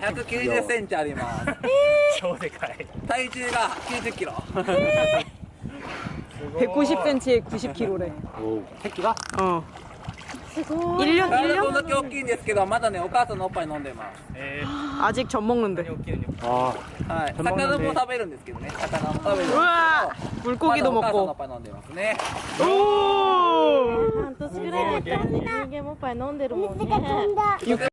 190センチあります。超でかい体重が90キロ。190cm 에 90kg 래. 새끼 가? 어. すごい。1년こんだ1년け大きいんですけどまだねお母さんのおっぱい飲んでます。에아직 젖 먹는 데. 많는は아いねうなはい。魚も食べるんですけどね。魚も食べるうわす우 와! 물고기도んおっ먹 고. ぱい飲んでますね。お!半年ぐらいだったら人間もおっぱい飲んでる